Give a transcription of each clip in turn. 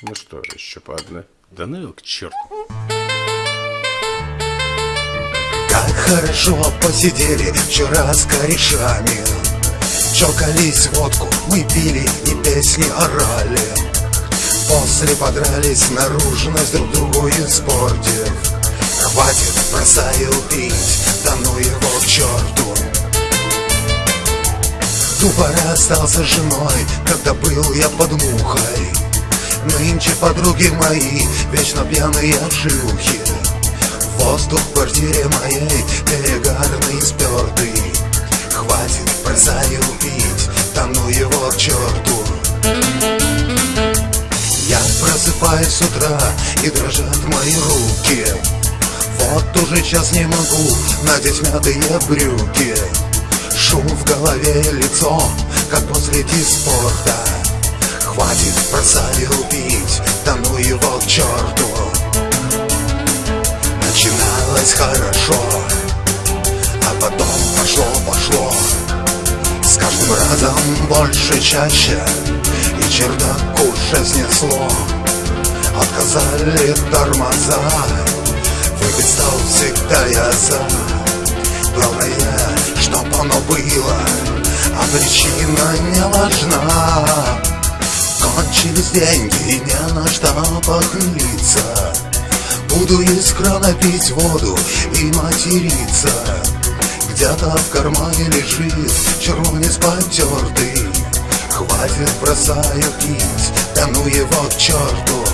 Ну что, еще по одной. Да ну к черту. Как хорошо посидели вчера с корешами. Чокались водку, мы пили и песни орали. После подрались наружность друг другу испортив. Хватит, бросаю пить, да ну его к черту. Тупо расстался с женой, когда был я под мухой Нынче подруги мои, вечно пьяные шлюхи Воздух в квартире моей перегарный спертый Хватит, бросаю пить, тону его к черту Я просыпаюсь с утра и дрожат мои руки. Вот уже час не могу надеть мятые брюки. Шум в голове и лицо, как после диспорта Хватит, бросаю пить, тону его к черту. Начиналось хорошо, а потом пошло-пошло С каждым разом больше, чаще, и чердак уже снесло. Отказали тормоза, выпить стал всегда я за Главное, чтоб оно было, а причина не важна Кончились деньги не на что похмелиться Буду из крана пить воду и материться. Где-то в кармане лежит червонец потертый. Хватит, бросаю пить, да ну его к черту.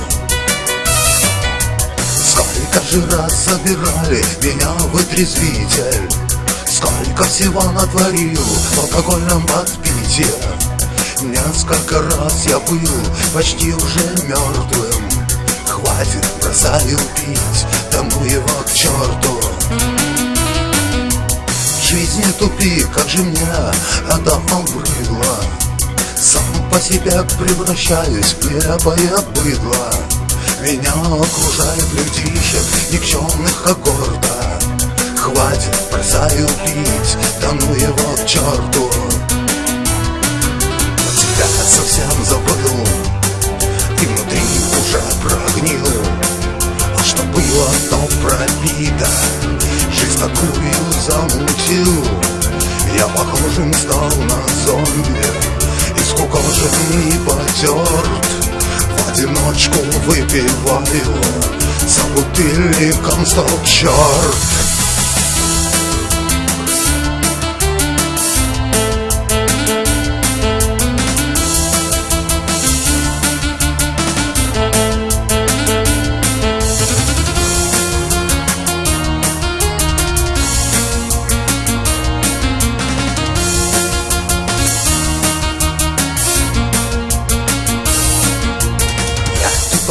Сколько же раз забирали меня в отрезвитель. Сколько всего натворил в алкогольном подпитии Несколько раз я был почти уже мертвым Хватит, бросаю пить, тому его к черту Жизнь не тупик, как же мне это обрыдло Сам по себе превращаюсь в нелепое быдло. Меня окружают людишек никчемных когорта Хватит, бросаю пить, тону его к черту замутил Я похожим стал на зомби. И потерт В одиночку выпиваю За бутыльником стал черт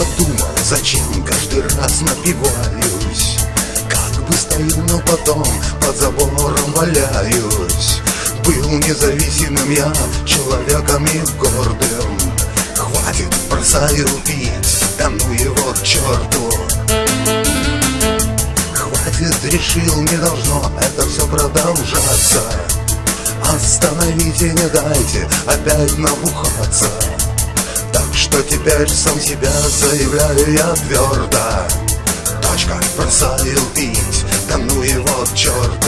подумал, зачем каждый раз напиваюсь? Как бы стою, но потом под забором валяюсь. Был независимым я, человеком и гордым. Хватит, бросаю пить, да ну его к черту. Хватит, решил, не должно это все продолжаться. Остановите, не дайте опять набухаться что теперь сам себя заявляю я твердо. Точка, бросаю пить, да ну его к черту